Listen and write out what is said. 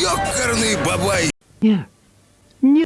Ёкарный бабай! Не, не